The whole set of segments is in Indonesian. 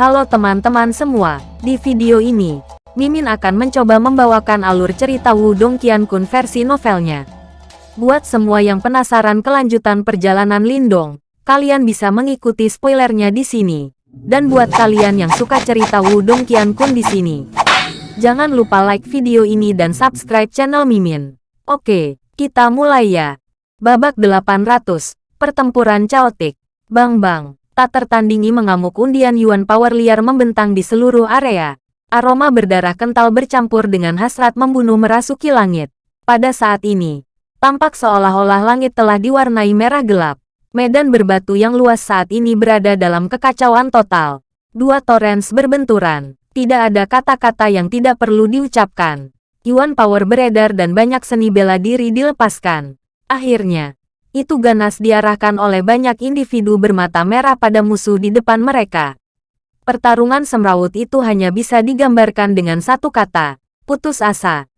Halo teman-teman semua, di video ini, Mimin akan mencoba membawakan alur cerita Wudong Qiankun versi novelnya. Buat semua yang penasaran kelanjutan perjalanan Lindong, kalian bisa mengikuti spoilernya di sini. Dan buat kalian yang suka cerita Wudong Qiankun di sini, jangan lupa like video ini dan subscribe channel Mimin. Oke, kita mulai ya. Babak 800, Pertempuran Chaotic. Bang bang. Tak tertandingi mengamuk undian Yuan Power liar membentang di seluruh area. Aroma berdarah kental bercampur dengan hasrat membunuh merasuki langit. Pada saat ini, tampak seolah-olah langit telah diwarnai merah gelap. Medan berbatu yang luas saat ini berada dalam kekacauan total. Dua torrents berbenturan. Tidak ada kata-kata yang tidak perlu diucapkan. Yuan Power beredar dan banyak seni bela diri dilepaskan. Akhirnya, itu ganas diarahkan oleh banyak individu bermata merah pada musuh di depan mereka. Pertarungan semrawut itu hanya bisa digambarkan dengan satu kata, putus asa.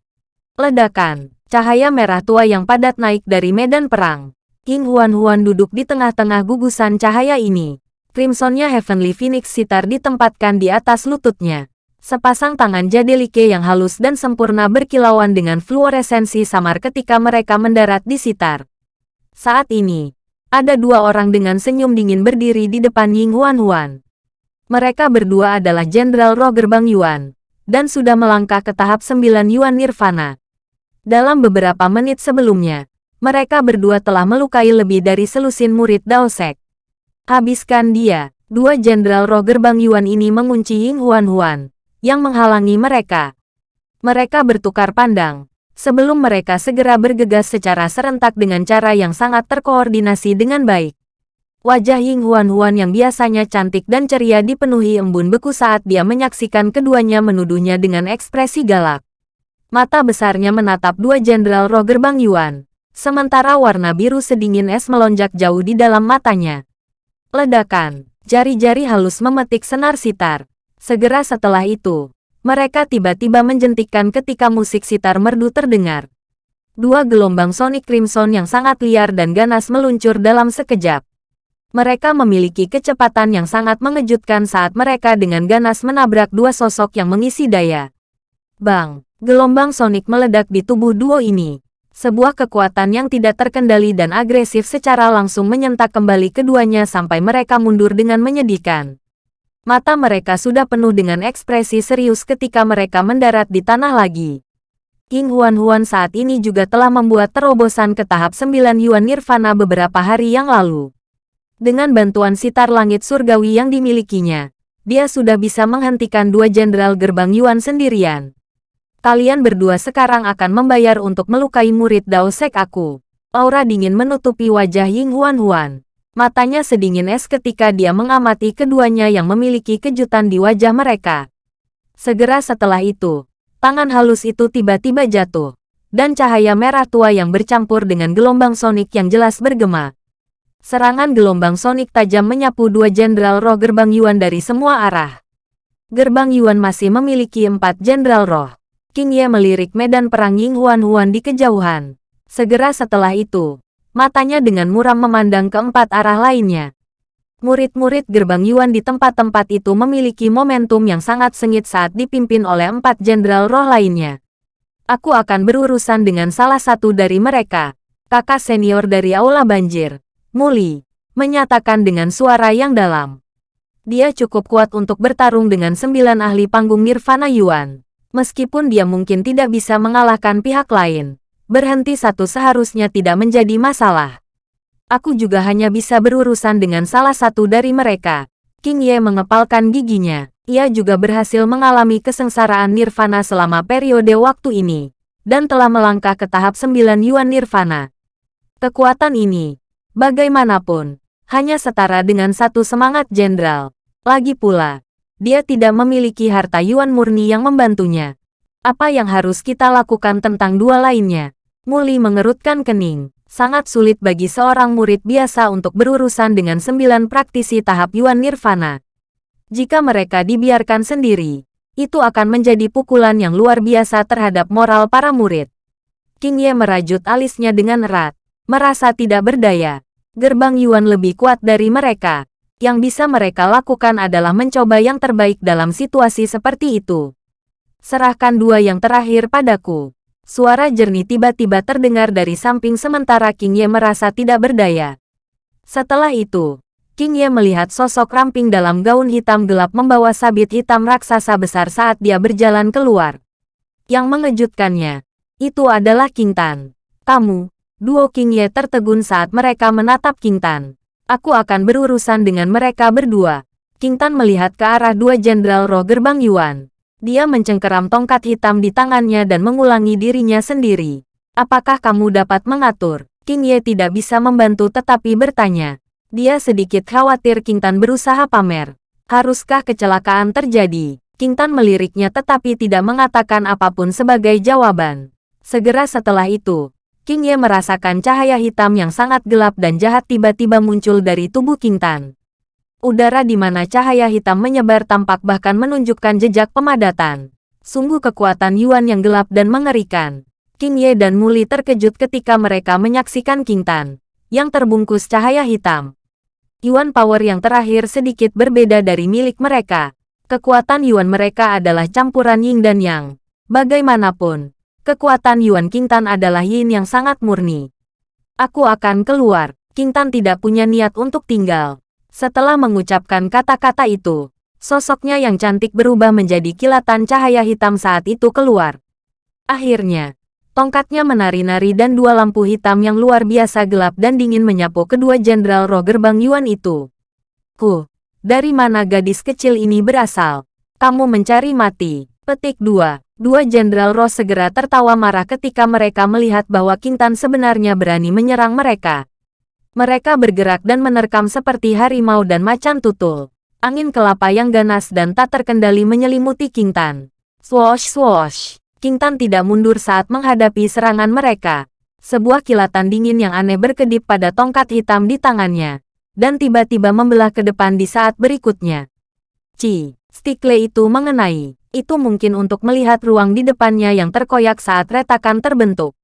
Ledakan, cahaya merah tua yang padat naik dari medan perang. King Huan-Huan duduk di tengah-tengah gugusan cahaya ini. Crimsonnya Heavenly Phoenix sitar ditempatkan di atas lututnya. Sepasang tangan Jadelike yang halus dan sempurna berkilauan dengan fluoresensi samar ketika mereka mendarat di sitar. Saat ini, ada dua orang dengan senyum dingin berdiri di depan Ying Huan Huan. Mereka berdua adalah Jenderal Roh Gerbang Yuan, dan sudah melangkah ke tahap sembilan Yuan Nirvana. Dalam beberapa menit sebelumnya, mereka berdua telah melukai lebih dari selusin murid Dao Sek. Habiskan dia, dua Jenderal Roh Gerbang Yuan ini mengunci Ying Huan Huan, yang menghalangi mereka. Mereka bertukar pandang, sebelum mereka segera bergegas secara serentak dengan cara yang sangat terkoordinasi dengan baik. Wajah Ying Huan-Huan yang biasanya cantik dan ceria dipenuhi embun beku saat dia menyaksikan keduanya menuduhnya dengan ekspresi galak. Mata besarnya menatap dua jenderal roh gerbang Yuan, sementara warna biru sedingin es melonjak jauh di dalam matanya. Ledakan, jari-jari halus memetik senar sitar. Segera setelah itu, mereka tiba-tiba menjentikkan ketika musik sitar merdu terdengar. Dua gelombang Sonic Crimson yang sangat liar dan ganas meluncur dalam sekejap. Mereka memiliki kecepatan yang sangat mengejutkan saat mereka dengan ganas menabrak dua sosok yang mengisi daya. Bang, gelombang Sonic meledak di tubuh duo ini. Sebuah kekuatan yang tidak terkendali dan agresif secara langsung menyentak kembali keduanya sampai mereka mundur dengan menyedihkan. Mata mereka sudah penuh dengan ekspresi serius ketika mereka mendarat di tanah lagi. King Huan-Huan saat ini juga telah membuat terobosan ke tahap 9 Yuan Nirvana beberapa hari yang lalu. Dengan bantuan sitar langit surgawi yang dimilikinya, dia sudah bisa menghentikan dua jenderal gerbang Yuan sendirian. Kalian berdua sekarang akan membayar untuk melukai murid Dao Sek aku. Aura dingin menutupi wajah Ying Huan-Huan. Matanya sedingin es ketika dia mengamati keduanya yang memiliki kejutan di wajah mereka. Segera setelah itu, tangan halus itu tiba-tiba jatuh, dan cahaya merah tua yang bercampur dengan gelombang sonik yang jelas bergema. Serangan gelombang sonik tajam menyapu dua jenderal roh gerbang Yuan dari semua arah. Gerbang Yuan masih memiliki empat jenderal roh. King Ye melirik medan perang Ying Huan Huan di kejauhan. Segera setelah itu, matanya dengan muram memandang keempat arah lainnya. Murid-murid gerbang Yuan di tempat-tempat itu memiliki momentum yang sangat sengit saat dipimpin oleh empat jenderal roh lainnya. Aku akan berurusan dengan salah satu dari mereka, kakak senior dari Aula Banjir, Muli, menyatakan dengan suara yang dalam. Dia cukup kuat untuk bertarung dengan sembilan ahli panggung Nirvana Yuan. Meskipun dia mungkin tidak bisa mengalahkan pihak lain, berhenti satu seharusnya tidak menjadi masalah. Aku juga hanya bisa berurusan dengan salah satu dari mereka. King Ye mengepalkan giginya. Ia juga berhasil mengalami kesengsaraan nirvana selama periode waktu ini, dan telah melangkah ke tahap 9 Yuan Nirvana. Kekuatan ini, bagaimanapun, hanya setara dengan satu semangat jenderal. Lagi pula, dia tidak memiliki harta Yuan murni yang membantunya. Apa yang harus kita lakukan tentang dua lainnya? Muli mengerutkan kening. Sangat sulit bagi seorang murid biasa untuk berurusan dengan sembilan praktisi tahap Yuan Nirvana. Jika mereka dibiarkan sendiri, itu akan menjadi pukulan yang luar biasa terhadap moral para murid. King Ye merajut alisnya dengan erat, merasa tidak berdaya. Gerbang Yuan lebih kuat dari mereka. Yang bisa mereka lakukan adalah mencoba yang terbaik dalam situasi seperti itu. Serahkan dua yang terakhir padaku. Suara jernih tiba-tiba terdengar dari samping sementara King Ye merasa tidak berdaya. Setelah itu, King Ye melihat sosok ramping dalam gaun hitam gelap membawa sabit hitam raksasa besar saat dia berjalan keluar. Yang mengejutkannya, itu adalah King Tan. Kamu, duo King Ye tertegun saat mereka menatap King Tan. Aku akan berurusan dengan mereka berdua. King Tan melihat ke arah dua jenderal roh gerbang Yuan. Dia mencengkeram tongkat hitam di tangannya dan mengulangi dirinya sendiri. Apakah kamu dapat mengatur? King Ye tidak bisa membantu tetapi bertanya. Dia sedikit khawatir King Tan berusaha pamer. Haruskah kecelakaan terjadi? King Tan meliriknya tetapi tidak mengatakan apa pun sebagai jawaban. Segera setelah itu, King Ye merasakan cahaya hitam yang sangat gelap dan jahat tiba-tiba muncul dari tubuh King Tan. Udara di mana cahaya hitam menyebar tampak bahkan menunjukkan jejak pemadatan. Sungguh kekuatan Yuan yang gelap dan mengerikan. King Ye dan Muli terkejut ketika mereka menyaksikan King Tan, yang terbungkus cahaya hitam. Yuan Power yang terakhir sedikit berbeda dari milik mereka. Kekuatan Yuan mereka adalah campuran Ying dan Yang. Bagaimanapun, Kekuatan Yuan Qingtan adalah yin yang sangat murni. Aku akan keluar. Qingtan tidak punya niat untuk tinggal. Setelah mengucapkan kata-kata itu, sosoknya yang cantik berubah menjadi kilatan cahaya hitam saat itu keluar. Akhirnya, tongkatnya menari-nari dan dua lampu hitam yang luar biasa gelap dan dingin menyapu kedua jenderal roh gerbang Yuan itu. Ku, dari mana gadis kecil ini berasal? Kamu mencari mati. Petik 2. Dua Jenderal Ross segera tertawa marah ketika mereka melihat bahwa Kintan sebenarnya berani menyerang mereka. Mereka bergerak dan menerkam seperti harimau dan macan tutul. Angin kelapa yang ganas dan tak terkendali menyelimuti Kintan. Swoosh swoosh. Kintan tidak mundur saat menghadapi serangan mereka. Sebuah kilatan dingin yang aneh berkedip pada tongkat hitam di tangannya. Dan tiba-tiba membelah ke depan di saat berikutnya. Ci, stikle itu mengenai itu mungkin untuk melihat ruang di depannya yang terkoyak saat retakan terbentuk.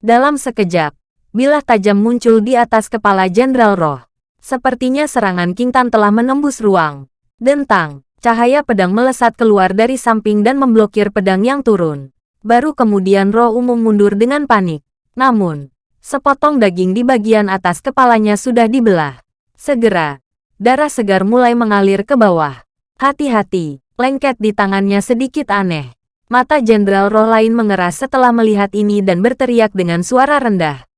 Dalam sekejap, bilah tajam muncul di atas kepala Jenderal Roh. Sepertinya serangan King Tan telah menembus ruang. Dentang, cahaya pedang melesat keluar dari samping dan memblokir pedang yang turun. Baru kemudian roh umum mundur dengan panik. Namun, sepotong daging di bagian atas kepalanya sudah dibelah. Segera, darah segar mulai mengalir ke bawah. Hati-hati, Lengket di tangannya sedikit aneh. Mata Jenderal Roh lain mengeras setelah melihat ini dan berteriak dengan suara rendah.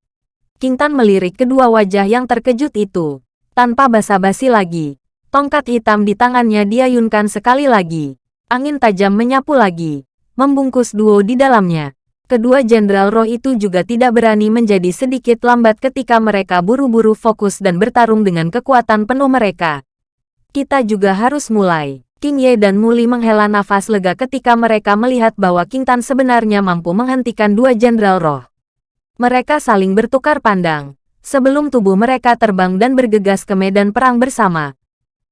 King Tan melirik kedua wajah yang terkejut itu. Tanpa basa-basi lagi, tongkat hitam di tangannya diayunkan sekali lagi. Angin tajam menyapu lagi, membungkus duo di dalamnya. Kedua Jenderal Roh itu juga tidak berani menjadi sedikit lambat ketika mereka buru-buru fokus dan bertarung dengan kekuatan penuh mereka. Kita juga harus mulai. King Ye dan Muli menghela nafas lega ketika mereka melihat bahwa King Tan sebenarnya mampu menghentikan dua jenderal roh. Mereka saling bertukar pandang, sebelum tubuh mereka terbang dan bergegas ke medan perang bersama.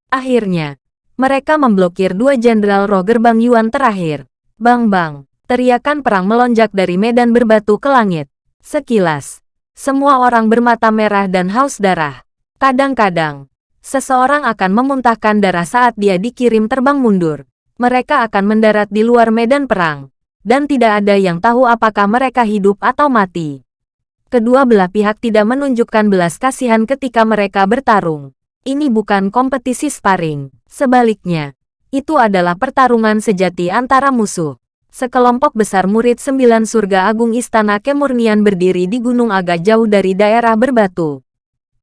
Akhirnya, mereka memblokir dua jenderal roh gerbang Yuan terakhir. Bang-bang, teriakan perang melonjak dari medan berbatu ke langit. Sekilas, semua orang bermata merah dan haus darah. Kadang-kadang, Seseorang akan memuntahkan darah saat dia dikirim terbang mundur. Mereka akan mendarat di luar medan perang. Dan tidak ada yang tahu apakah mereka hidup atau mati. Kedua belah pihak tidak menunjukkan belas kasihan ketika mereka bertarung. Ini bukan kompetisi sparring. Sebaliknya, itu adalah pertarungan sejati antara musuh. Sekelompok besar murid sembilan surga agung istana kemurnian berdiri di gunung agak jauh dari daerah berbatu.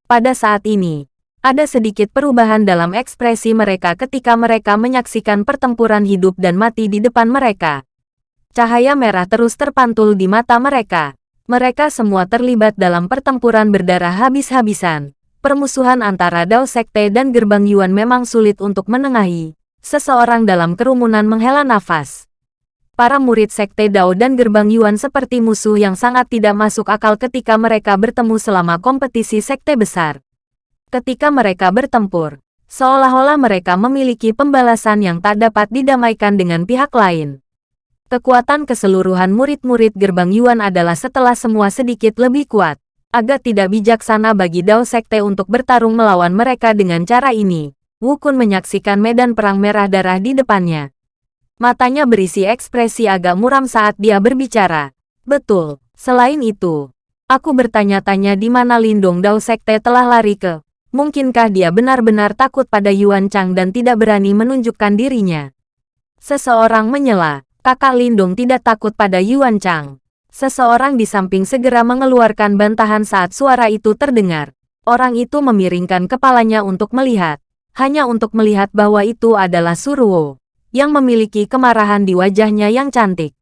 Pada saat ini, ada sedikit perubahan dalam ekspresi mereka ketika mereka menyaksikan pertempuran hidup dan mati di depan mereka. Cahaya merah terus terpantul di mata mereka. Mereka semua terlibat dalam pertempuran berdarah habis-habisan. Permusuhan antara Dao Sekte dan Gerbang Yuan memang sulit untuk menengahi. Seseorang dalam kerumunan menghela nafas. Para murid Sekte Dao dan Gerbang Yuan seperti musuh yang sangat tidak masuk akal ketika mereka bertemu selama kompetisi Sekte besar ketika mereka bertempur. Seolah-olah mereka memiliki pembalasan yang tak dapat didamaikan dengan pihak lain. Kekuatan keseluruhan murid-murid gerbang Yuan adalah setelah semua sedikit lebih kuat. Agak tidak bijaksana bagi Dao Sekte untuk bertarung melawan mereka dengan cara ini. Wu Kun menyaksikan medan perang merah darah di depannya. Matanya berisi ekspresi agak muram saat dia berbicara. Betul, selain itu, aku bertanya-tanya di mana Lindung Dao Sekte telah lari ke. Mungkinkah dia benar-benar takut pada Yuan Chang dan tidak berani menunjukkan dirinya? Seseorang menyela, kakak Lindung tidak takut pada Yuan Chang. Seseorang di samping segera mengeluarkan bantahan saat suara itu terdengar. Orang itu memiringkan kepalanya untuk melihat. Hanya untuk melihat bahwa itu adalah Suruo. Yang memiliki kemarahan di wajahnya yang cantik.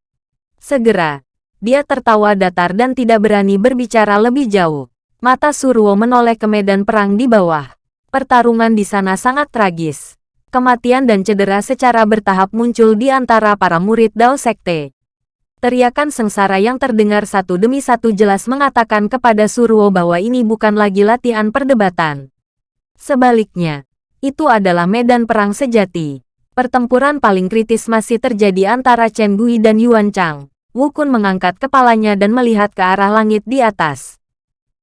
Segera, dia tertawa datar dan tidak berani berbicara lebih jauh. Mata Suruo menoleh ke medan perang di bawah. Pertarungan di sana sangat tragis. Kematian dan cedera secara bertahap muncul di antara para murid Dao Sekte. Teriakan sengsara yang terdengar satu demi satu jelas mengatakan kepada Surwo bahwa ini bukan lagi latihan perdebatan. Sebaliknya, itu adalah medan perang sejati. Pertempuran paling kritis masih terjadi antara Chen Gui dan Yuan Chang. Wu Kun mengangkat kepalanya dan melihat ke arah langit di atas.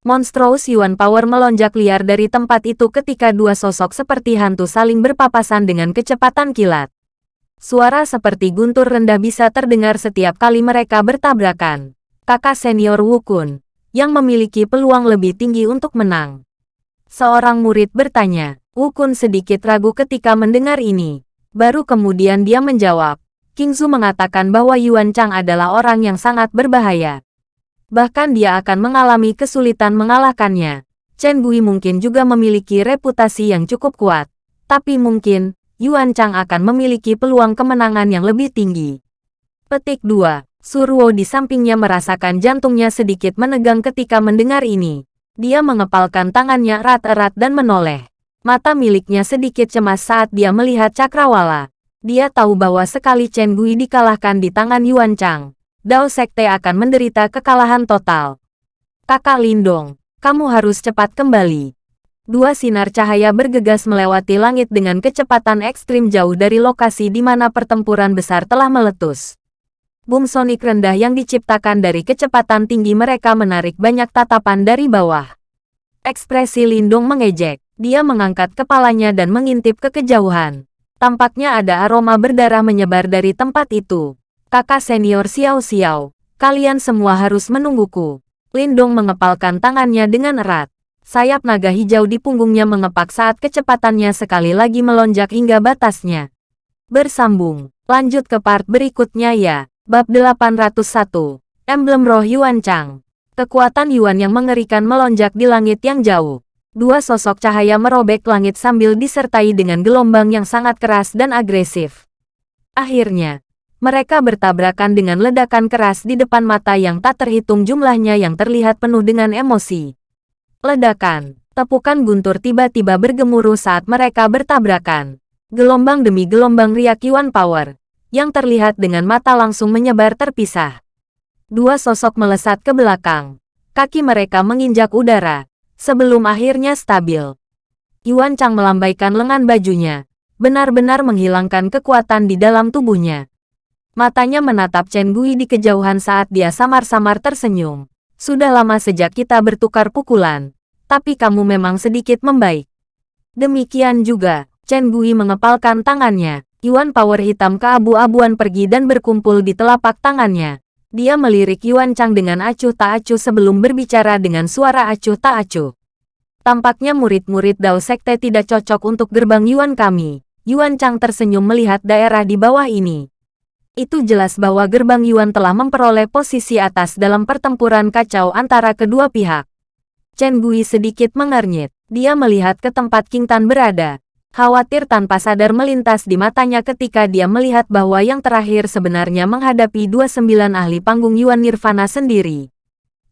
Monstrous Yuan Power melonjak liar dari tempat itu ketika dua sosok seperti hantu saling berpapasan dengan kecepatan kilat. Suara seperti guntur rendah bisa terdengar setiap kali mereka bertabrakan. Kakak senior Wukun, yang memiliki peluang lebih tinggi untuk menang. Seorang murid bertanya, Wukun sedikit ragu ketika mendengar ini. Baru kemudian dia menjawab, King Kingzu mengatakan bahwa Yuan Chang adalah orang yang sangat berbahaya. Bahkan dia akan mengalami kesulitan mengalahkannya. Chen Gui mungkin juga memiliki reputasi yang cukup kuat. Tapi mungkin, Yuan Chang akan memiliki peluang kemenangan yang lebih tinggi. Petik 2. Surwo di sampingnya merasakan jantungnya sedikit menegang ketika mendengar ini. Dia mengepalkan tangannya erat-erat dan menoleh. Mata miliknya sedikit cemas saat dia melihat cakrawala. Dia tahu bahwa sekali Chen Gui dikalahkan di tangan Yuan Chang, Dao Sekte akan menderita kekalahan total. Kakak Lindong, kamu harus cepat kembali. Dua sinar cahaya bergegas melewati langit dengan kecepatan ekstrim jauh dari lokasi di mana pertempuran besar telah meletus. Boom sonik rendah yang diciptakan dari kecepatan tinggi mereka menarik banyak tatapan dari bawah. Ekspresi Lindung mengejek. Dia mengangkat kepalanya dan mengintip ke kejauhan. Tampaknya ada aroma berdarah menyebar dari tempat itu. Kakak senior Xiao Xiao, kalian semua harus menungguku. Lindong mengepalkan tangannya dengan erat. Sayap naga hijau di punggungnya mengepak saat kecepatannya sekali lagi melonjak hingga batasnya. Bersambung, lanjut ke part berikutnya ya. Bab 801, Emblem Roh Yuan Chang. Kekuatan Yuan yang mengerikan melonjak di langit yang jauh. Dua sosok cahaya merobek langit sambil disertai dengan gelombang yang sangat keras dan agresif. Akhirnya, mereka bertabrakan dengan ledakan keras di depan mata yang tak terhitung jumlahnya yang terlihat penuh dengan emosi. Ledakan, tepukan guntur tiba-tiba bergemuruh saat mereka bertabrakan. Gelombang demi gelombang riak Yuan Power, yang terlihat dengan mata langsung menyebar terpisah. Dua sosok melesat ke belakang. Kaki mereka menginjak udara, sebelum akhirnya stabil. Yuan Chang melambaikan lengan bajunya, benar-benar menghilangkan kekuatan di dalam tubuhnya. Matanya menatap Chen Gui di kejauhan saat dia samar-samar tersenyum. Sudah lama sejak kita bertukar pukulan, tapi kamu memang sedikit membaik. Demikian juga, Chen Gui mengepalkan tangannya. Yuan Power hitam keabu-abuan pergi dan berkumpul di telapak tangannya. Dia melirik Yuan Chang dengan acuh tak acuh sebelum berbicara dengan suara acuh tak acuh. Tampaknya murid-murid Dao Sekte tidak cocok untuk gerbang Yuan kami. Yuan Chang tersenyum melihat daerah di bawah ini. Itu jelas bahwa gerbang Yuan telah memperoleh posisi atas dalam pertempuran kacau antara kedua pihak. Chen Gui sedikit mengernyit. Dia melihat ke tempat King Tan berada. Khawatir tanpa sadar melintas di matanya ketika dia melihat bahwa yang terakhir sebenarnya menghadapi dua sembilan ahli panggung Yuan Nirvana sendiri.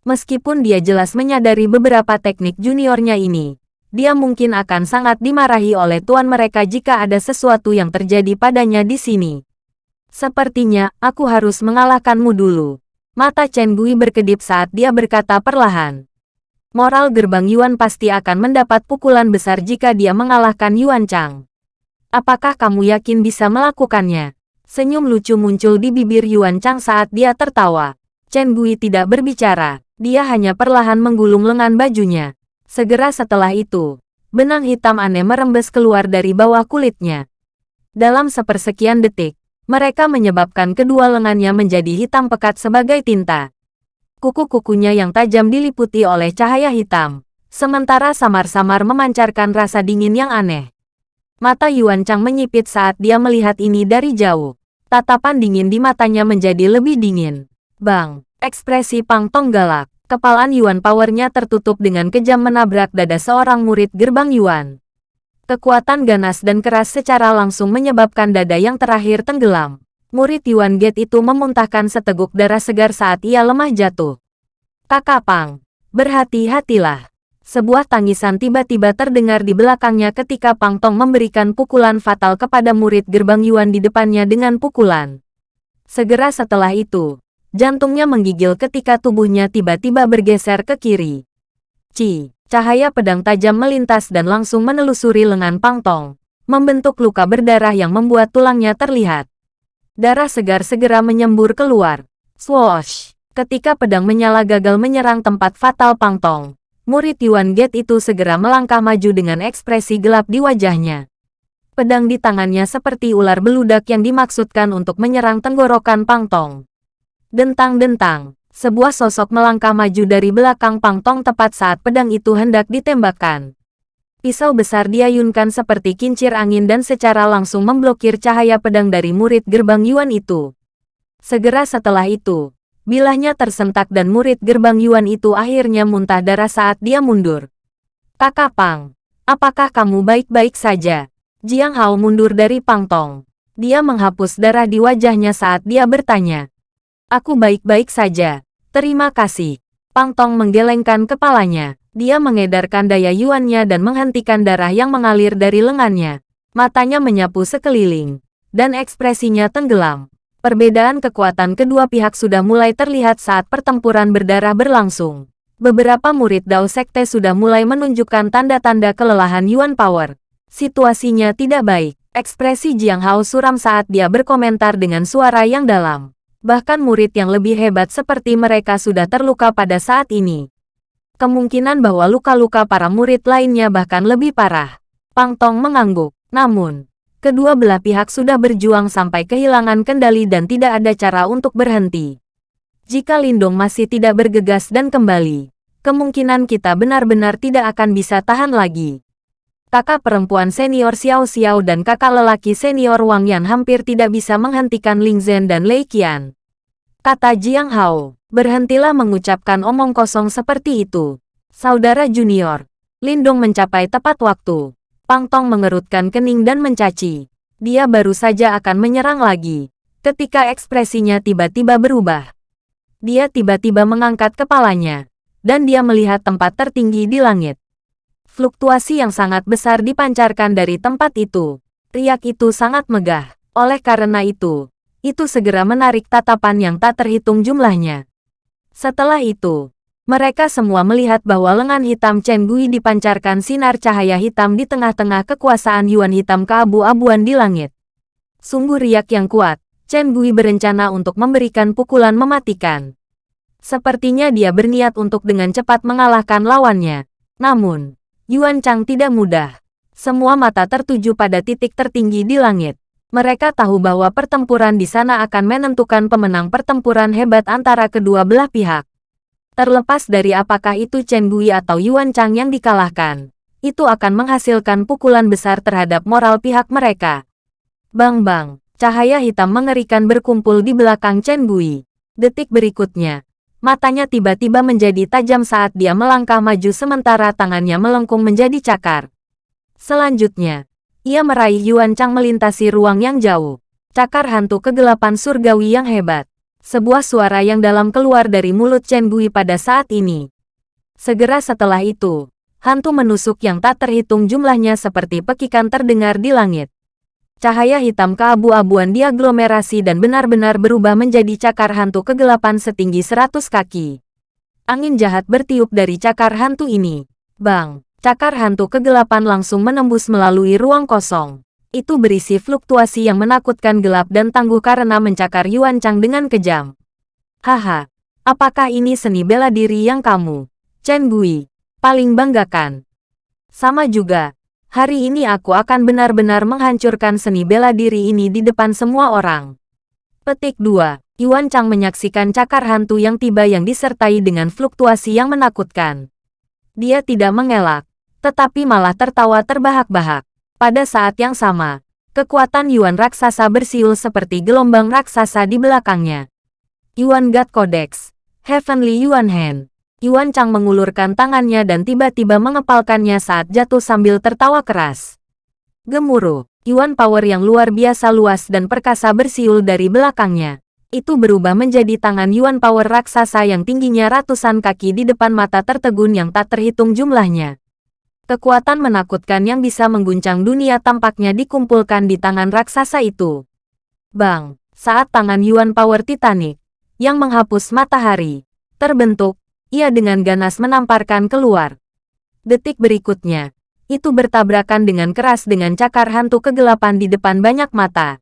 Meskipun dia jelas menyadari beberapa teknik juniornya ini, dia mungkin akan sangat dimarahi oleh tuan mereka jika ada sesuatu yang terjadi padanya di sini. Sepertinya, aku harus mengalahkanmu dulu. Mata Chen Gui berkedip saat dia berkata perlahan. Moral gerbang Yuan pasti akan mendapat pukulan besar jika dia mengalahkan Yuan Chang. Apakah kamu yakin bisa melakukannya? Senyum lucu muncul di bibir Yuan Chang saat dia tertawa. Chen Gui tidak berbicara, dia hanya perlahan menggulung lengan bajunya. Segera setelah itu, benang hitam aneh merembes keluar dari bawah kulitnya. Dalam sepersekian detik, mereka menyebabkan kedua lengannya menjadi hitam pekat sebagai tinta. Kuku-kukunya yang tajam diliputi oleh cahaya hitam, sementara samar-samar memancarkan rasa dingin yang aneh. Mata Yuan Chang menyipit saat dia melihat ini dari jauh. Tatapan dingin di matanya menjadi lebih dingin. Bang, ekspresi Pang Tong galak. Kepalan Yuan powernya tertutup dengan kejam menabrak dada seorang murid gerbang Yuan. Kekuatan ganas dan keras secara langsung menyebabkan dada yang terakhir tenggelam. Murid Yuan Gate itu memuntahkan seteguk darah segar saat ia lemah jatuh. Kakak Pang, berhati-hatilah. Sebuah tangisan tiba-tiba terdengar di belakangnya ketika Pang Tong memberikan pukulan fatal kepada murid gerbang Yuan di depannya dengan pukulan. Segera setelah itu, jantungnya menggigil ketika tubuhnya tiba-tiba bergeser ke kiri. Ci, Cahaya pedang tajam melintas dan langsung menelusuri lengan Pang Tong, membentuk luka berdarah yang membuat tulangnya terlihat. Darah segar segera menyembur keluar. Swoosh! Ketika pedang menyala gagal menyerang tempat fatal Pang Tong, murid Yuan Gate itu segera melangkah maju dengan ekspresi gelap di wajahnya. Pedang di tangannya seperti ular beludak yang dimaksudkan untuk menyerang tenggorokan Pang Tong. Dentang-dentang, sebuah sosok melangkah maju dari belakang Pang Tong tepat saat pedang itu hendak ditembakkan. Pisau besar diayunkan seperti kincir angin dan secara langsung memblokir cahaya pedang dari murid gerbang Yuan itu. Segera setelah itu, bilahnya tersentak dan murid gerbang Yuan itu akhirnya muntah darah saat dia mundur. Kakak Pang, apakah kamu baik-baik saja? Jiang Hao mundur dari Pang Tong. Dia menghapus darah di wajahnya saat dia bertanya. Aku baik-baik saja. Terima kasih. Pang Tong menggelengkan kepalanya. Dia mengedarkan daya yuannya dan menghentikan darah yang mengalir dari lengannya. Matanya menyapu sekeliling. Dan ekspresinya tenggelam. Perbedaan kekuatan kedua pihak sudah mulai terlihat saat pertempuran berdarah berlangsung. Beberapa murid Dao Sekte sudah mulai menunjukkan tanda-tanda kelelahan Yuan Power. Situasinya tidak baik. Ekspresi Jiang Hao suram saat dia berkomentar dengan suara yang dalam. Bahkan murid yang lebih hebat seperti mereka sudah terluka pada saat ini. Kemungkinan bahwa luka-luka para murid lainnya bahkan lebih parah. Pang Tong mengangguk. Namun, kedua belah pihak sudah berjuang sampai kehilangan kendali dan tidak ada cara untuk berhenti. Jika Lindong masih tidak bergegas dan kembali, kemungkinan kita benar-benar tidak akan bisa tahan lagi kakak perempuan senior Xiao Xiao dan kakak lelaki senior Wang Yan hampir tidak bisa menghentikan Ling Zhen dan Lei Qian. Kata Jiang Hao, berhentilah mengucapkan omong kosong seperti itu. Saudara junior, Lindong mencapai tepat waktu. Pang Tong mengerutkan kening dan mencaci. Dia baru saja akan menyerang lagi. Ketika ekspresinya tiba-tiba berubah. Dia tiba-tiba mengangkat kepalanya. Dan dia melihat tempat tertinggi di langit. Fluktuasi yang sangat besar dipancarkan dari tempat itu. Riak itu sangat megah. Oleh karena itu, itu segera menarik tatapan yang tak terhitung jumlahnya. Setelah itu, mereka semua melihat bahwa lengan hitam Chen Gui dipancarkan sinar cahaya hitam di tengah-tengah kekuasaan Yuan hitam keabu-abuan di langit. Sungguh riak yang kuat, Chen Gui berencana untuk memberikan pukulan mematikan. Sepertinya dia berniat untuk dengan cepat mengalahkan lawannya. Namun, Yuan Chang tidak mudah. Semua mata tertuju pada titik tertinggi di langit. Mereka tahu bahwa pertempuran di sana akan menentukan pemenang pertempuran hebat antara kedua belah pihak. Terlepas dari apakah itu Chen Gui atau Yuan Chang yang dikalahkan, itu akan menghasilkan pukulan besar terhadap moral pihak mereka. Bang-bang, cahaya hitam mengerikan berkumpul di belakang Chen Gui. Detik berikutnya, Matanya tiba-tiba menjadi tajam saat dia melangkah maju sementara tangannya melengkung menjadi cakar. Selanjutnya, ia meraih Yuan Chang melintasi ruang yang jauh. Cakar hantu kegelapan surgawi yang hebat. Sebuah suara yang dalam keluar dari mulut Chen Gui pada saat ini. Segera setelah itu, hantu menusuk yang tak terhitung jumlahnya seperti pekikan terdengar di langit. Cahaya hitam keabu-abuan diaglomerasi dan benar-benar berubah menjadi cakar hantu kegelapan setinggi 100 kaki. Angin jahat bertiup dari cakar hantu ini. Bang, cakar hantu kegelapan langsung menembus melalui ruang kosong. Itu berisi fluktuasi yang menakutkan gelap dan tangguh karena mencakar Yuan Chang dengan kejam. Haha, apakah ini seni bela diri yang kamu, Chen Gui, paling banggakan? Sama juga, hari ini aku akan benar-benar menghancurkan seni bela diri ini di depan semua orang. Petik 2. Yuan Chang menyaksikan cakar hantu yang tiba yang disertai dengan fluktuasi yang menakutkan. Dia tidak mengelak, tetapi malah tertawa terbahak-bahak. Pada saat yang sama, kekuatan Yuan raksasa bersiul seperti gelombang raksasa di belakangnya. Yuan God Codex, Heavenly Yuan Hand. Yuan Chang mengulurkan tangannya dan tiba-tiba mengepalkannya saat jatuh sambil tertawa keras. Gemuruh, Yuan Power yang luar biasa luas dan perkasa bersiul dari belakangnya. Itu berubah menjadi tangan Yuan Power raksasa yang tingginya ratusan kaki di depan mata tertegun yang tak terhitung jumlahnya. Kekuatan menakutkan yang bisa mengguncang dunia tampaknya dikumpulkan di tangan raksasa itu. Bang, saat tangan Yuan Power Titanic, yang menghapus matahari, terbentuk, ia dengan ganas menamparkan keluar. Detik berikutnya, itu bertabrakan dengan keras dengan cakar hantu kegelapan di depan banyak mata.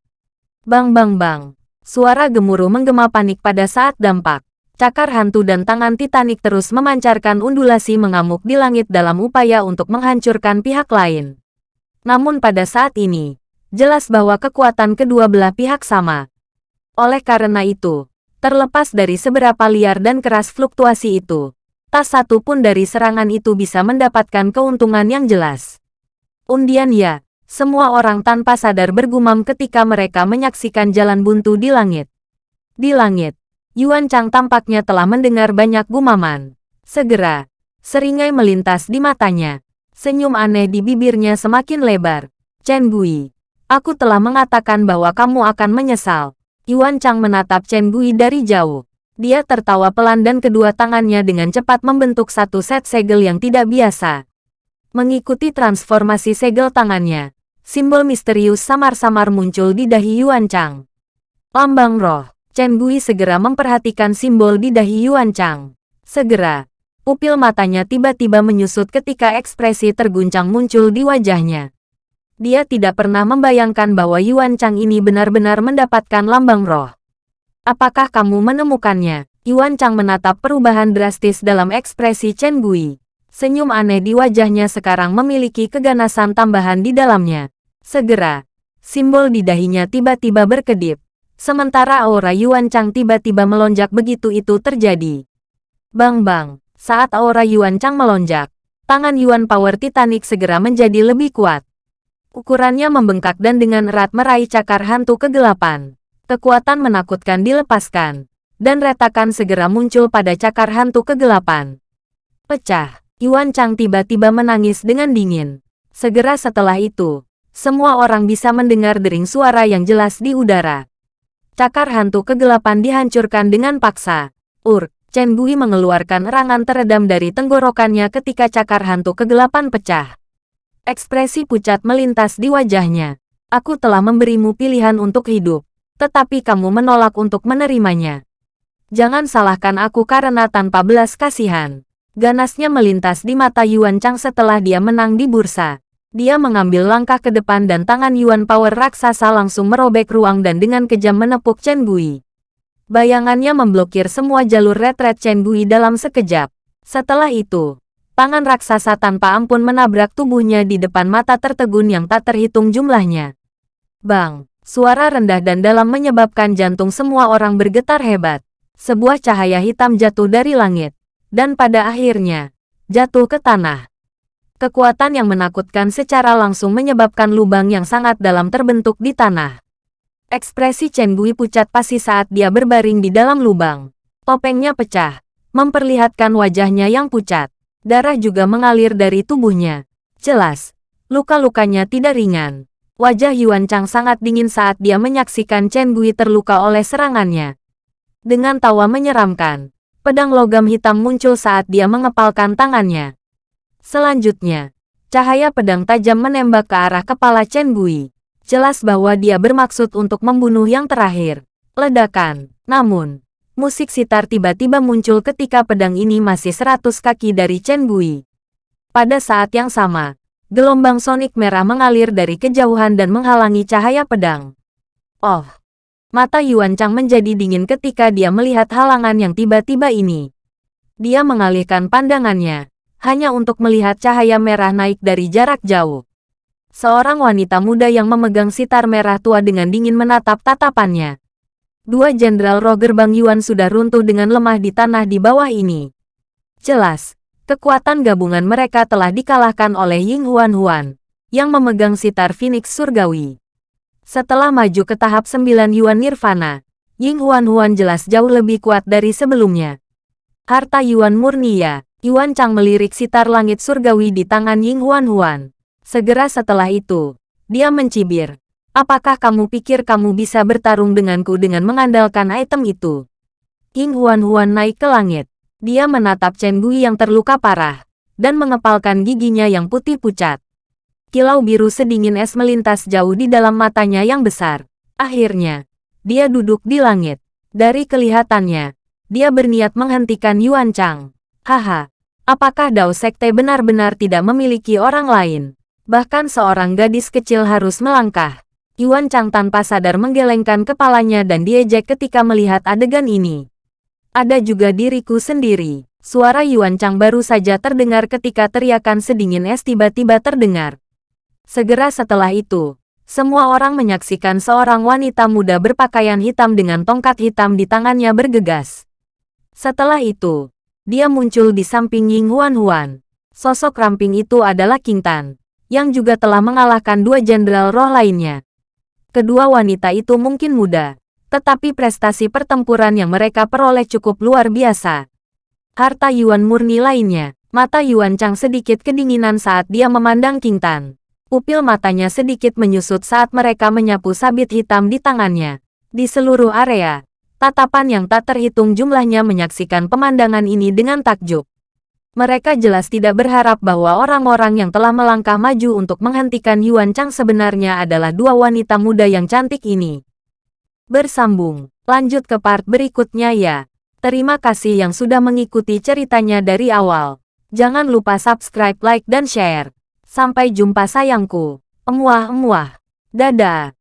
Bang bang bang, suara gemuruh menggema panik pada saat dampak. Cakar hantu dan tangan Titanic terus memancarkan undulasi mengamuk di langit dalam upaya untuk menghancurkan pihak lain. Namun pada saat ini, jelas bahwa kekuatan kedua belah pihak sama. Oleh karena itu, Terlepas dari seberapa liar dan keras fluktuasi itu, tak satu pun dari serangan itu bisa mendapatkan keuntungan yang jelas. Undian ya, semua orang tanpa sadar bergumam ketika mereka menyaksikan jalan buntu di langit. Di langit, Yuan Chang tampaknya telah mendengar banyak gumaman. Segera, seringai melintas di matanya. Senyum aneh di bibirnya semakin lebar. Chen Gui, aku telah mengatakan bahwa kamu akan menyesal. Yuan Chang menatap Chen Gui dari jauh. Dia tertawa pelan dan kedua tangannya dengan cepat membentuk satu set segel yang tidak biasa. Mengikuti transformasi segel tangannya, simbol misterius samar-samar muncul di dahi Yuan Chang. Lambang roh, Chen Gui segera memperhatikan simbol di dahi Yuan Chang. Segera, pupil matanya tiba-tiba menyusut ketika ekspresi terguncang muncul di wajahnya. Dia tidak pernah membayangkan bahwa Yuan Chang ini benar-benar mendapatkan lambang roh. Apakah kamu menemukannya? Yuan Chang menatap perubahan drastis dalam ekspresi Chen Gui. Senyum aneh di wajahnya sekarang memiliki keganasan tambahan di dalamnya. Segera, simbol di dahinya tiba-tiba berkedip. Sementara aura Yuan Chang tiba-tiba melonjak begitu itu terjadi. Bang-bang, saat aura Yuan Chang melonjak, tangan Yuan Power Titanic segera menjadi lebih kuat. Ukurannya membengkak dan dengan erat meraih cakar hantu kegelapan. Kekuatan menakutkan dilepaskan, dan retakan segera muncul pada cakar hantu kegelapan. Pecah, Yuan Chang tiba-tiba menangis dengan dingin. Segera setelah itu, semua orang bisa mendengar dering suara yang jelas di udara. Cakar hantu kegelapan dihancurkan dengan paksa. Ur, Chen Gui mengeluarkan erangan teredam dari tenggorokannya ketika cakar hantu kegelapan pecah. Ekspresi pucat melintas di wajahnya. Aku telah memberimu pilihan untuk hidup, tetapi kamu menolak untuk menerimanya. Jangan salahkan aku karena tanpa belas kasihan. Ganasnya melintas di mata Yuan Chang setelah dia menang di bursa. Dia mengambil langkah ke depan dan tangan Yuan Power raksasa langsung merobek ruang dan dengan kejam menepuk Chen Gui. Bayangannya memblokir semua jalur retret Chen Gui dalam sekejap. Setelah itu, tangan raksasa tanpa ampun menabrak tubuhnya di depan mata tertegun yang tak terhitung jumlahnya. Bang, suara rendah dan dalam menyebabkan jantung semua orang bergetar hebat. Sebuah cahaya hitam jatuh dari langit, dan pada akhirnya, jatuh ke tanah. Kekuatan yang menakutkan secara langsung menyebabkan lubang yang sangat dalam terbentuk di tanah. Ekspresi Chen Gui pucat pasti saat dia berbaring di dalam lubang. Topengnya pecah, memperlihatkan wajahnya yang pucat. Darah juga mengalir dari tubuhnya. Jelas, luka-lukanya tidak ringan. Wajah Yuan Chang sangat dingin saat dia menyaksikan Chen Gui terluka oleh serangannya. Dengan tawa menyeramkan, pedang logam hitam muncul saat dia mengepalkan tangannya. Selanjutnya, cahaya pedang tajam menembak ke arah kepala Chen Gui. Jelas bahwa dia bermaksud untuk membunuh yang terakhir. Ledakan. Namun, musik sitar tiba-tiba muncul ketika pedang ini masih seratus kaki dari Chen Gui. Pada saat yang sama, gelombang sonik merah mengalir dari kejauhan dan menghalangi cahaya pedang. Oh! Mata Yuan Chang menjadi dingin ketika dia melihat halangan yang tiba-tiba ini. Dia mengalihkan pandangannya, hanya untuk melihat cahaya merah naik dari jarak jauh. Seorang wanita muda yang memegang sitar merah tua dengan dingin menatap tatapannya. Dua jenderal roh gerbang Yuan sudah runtuh dengan lemah di tanah di bawah ini. Jelas, kekuatan gabungan mereka telah dikalahkan oleh Ying Huan Huan, yang memegang sitar Phoenix Surgawi. Setelah maju ke tahap 9 Yuan Nirvana, Ying Huan Huan jelas jauh lebih kuat dari sebelumnya. Harta Yuan murni ya, Yuan Chang melirik sitar langit surgawi di tangan Ying Huan Huan. Segera setelah itu, dia mencibir. Apakah kamu pikir kamu bisa bertarung denganku dengan mengandalkan item itu? King Huan-Huan naik ke langit. Dia menatap Chen Gui yang terluka parah, dan mengepalkan giginya yang putih pucat. Kilau biru sedingin es melintas jauh di dalam matanya yang besar. Akhirnya, dia duduk di langit. Dari kelihatannya, dia berniat menghentikan Yuan Chang. Haha, apakah Dao Sekte benar-benar tidak memiliki orang lain? Bahkan seorang gadis kecil harus melangkah. Yuan Chang tanpa sadar menggelengkan kepalanya dan diejek ketika melihat adegan ini. Ada juga diriku sendiri. Suara Yuan Chang baru saja terdengar ketika teriakan sedingin es tiba-tiba terdengar. Segera setelah itu, semua orang menyaksikan seorang wanita muda berpakaian hitam dengan tongkat hitam di tangannya bergegas. Setelah itu, dia muncul di samping Ying Huan Huan. Sosok ramping itu adalah King Tan yang juga telah mengalahkan dua jenderal roh lainnya. Kedua wanita itu mungkin muda, tetapi prestasi pertempuran yang mereka peroleh cukup luar biasa. Harta Yuan murni lainnya, mata Yuan Chang sedikit kedinginan saat dia memandang King Tan. Pupil matanya sedikit menyusut saat mereka menyapu sabit hitam di tangannya. Di seluruh area, tatapan yang tak terhitung jumlahnya menyaksikan pemandangan ini dengan takjub. Mereka jelas tidak berharap bahwa orang-orang yang telah melangkah maju untuk menghentikan Yuan Chang sebenarnya adalah dua wanita muda yang cantik ini. Bersambung, lanjut ke part berikutnya ya. Terima kasih yang sudah mengikuti ceritanya dari awal. Jangan lupa subscribe, like, dan share. Sampai jumpa sayangku. Emuah-emuah. Dadah.